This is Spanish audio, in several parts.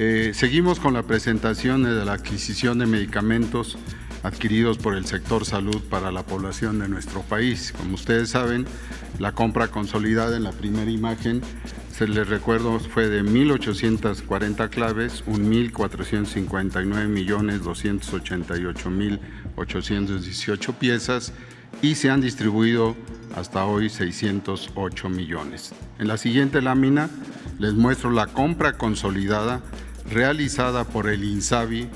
Eh, seguimos con la presentación de la adquisición de medicamentos adquiridos por el sector salud para la población de nuestro país. Como ustedes saben, la compra consolidada en la primera imagen, se les recuerdo, fue de 1.840 claves, 1.459.288.818 piezas y se han distribuido hasta hoy 608 millones. En la siguiente lámina les muestro la compra consolidada realizada por el INSABI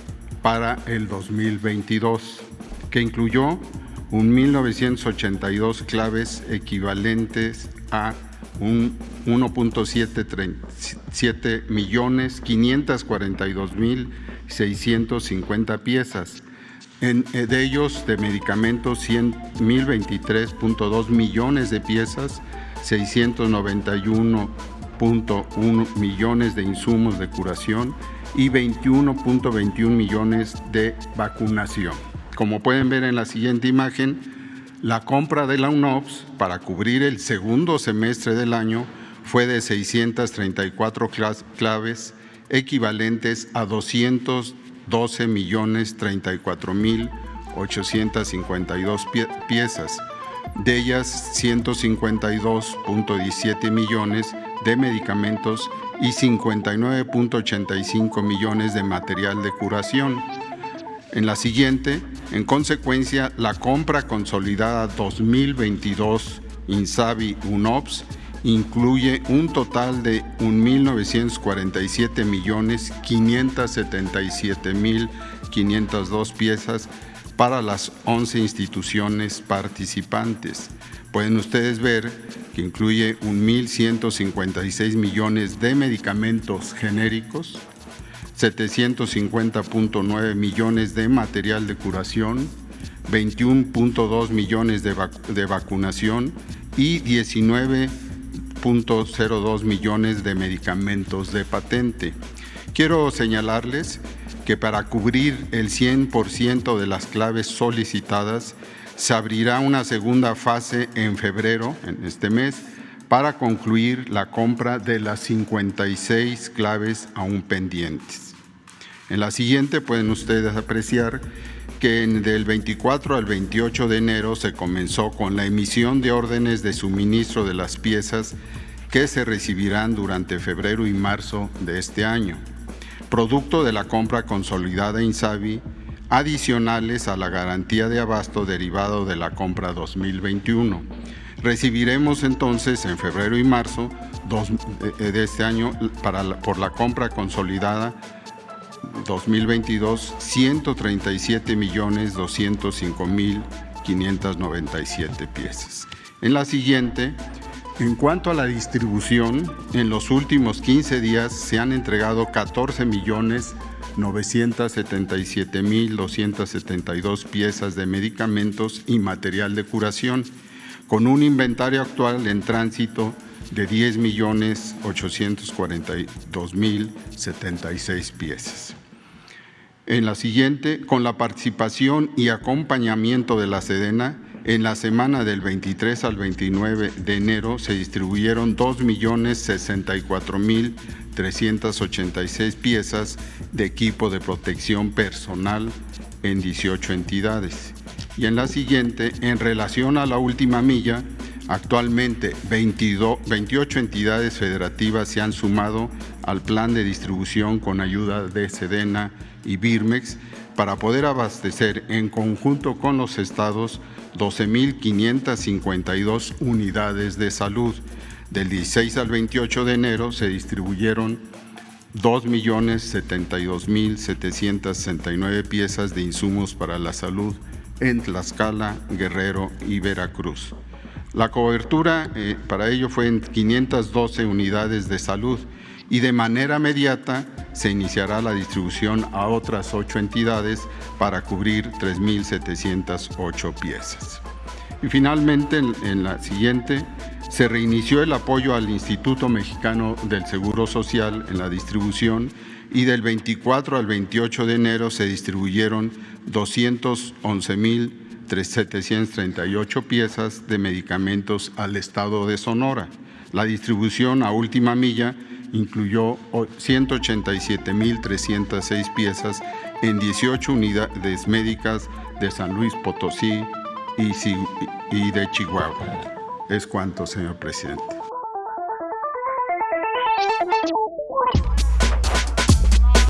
para el 2022, que incluyó 1.982 claves equivalentes a 1.7 millones 542 mil 650 piezas. Eh, de ellos, de medicamentos, 100.023.2 millones de piezas, 691.1 millones de insumos de curación y 21.21 millones de vacunación. Como pueden ver en la siguiente imagen, la compra de la UNOPS para cubrir el segundo semestre del año fue de 634 claves equivalentes a 212 millones 34 mil 852 piezas, de ellas 152.17 millones de medicamentos y 59.85 millones de material de curación. En la siguiente, en consecuencia, la compra consolidada 2022 Insabi UNOPS incluye un total de 1.947 millones 577 mil 502 piezas para las 11 instituciones participantes. Pueden ustedes ver que incluye 1.156 millones de medicamentos genéricos, 750.9 millones de material de curación, 21.2 millones de, de, vacunación y 19.02 millones de medicamentos de patente. Quiero señalarles que para cubrir el 100% de las claves solicitadas, se abrirá una segunda fase en febrero, en este mes, para concluir la compra de las 56 claves aún pendientes. En la siguiente pueden ustedes apreciar que del 24 al 28 de enero se comenzó con la emisión de órdenes de suministro de las piezas que se recibirán durante febrero y marzo de este año. Producto de la compra consolidada INSABI, adicionales a la garantía de abasto derivado de la compra 2021. Recibiremos entonces en febrero y marzo eh, de este año para por la compra consolidada 2022 137 millones 205 mil 597 piezas. En la siguiente, en cuanto a la distribución, en los últimos 15 días se han entregado 14 millones 977.272 piezas de medicamentos y material de curación, con un inventario actual en tránsito de 10.842.076 piezas. En la siguiente, con la participación y acompañamiento de la Sedena, en la semana del 23 al 29 de enero se distribuyeron 2.064.386 piezas de equipo de protección personal en 18 entidades. Y en la siguiente, en relación a la última milla, actualmente 22, 28 entidades federativas se han sumado al plan de distribución con ayuda de Sedena y Birmex para poder abastecer en conjunto con los estados 12.552 unidades de salud. Del 16 al 28 de enero se distribuyeron 2.072.769 piezas de insumos para la salud en Tlaxcala, Guerrero y Veracruz. La cobertura eh, para ello fue en 512 unidades de salud y de manera inmediata se iniciará la distribución a otras ocho entidades para cubrir 3.708 piezas. Y finalmente, en la siguiente, se reinició el apoyo al Instituto Mexicano del Seguro Social en la distribución y del 24 al 28 de enero se distribuyeron 211.738 piezas de medicamentos al Estado de Sonora. La distribución a última milla incluyó 187.306 piezas en 18 unidades médicas de San Luis Potosí y de Chihuahua. Es cuanto, señor presidente.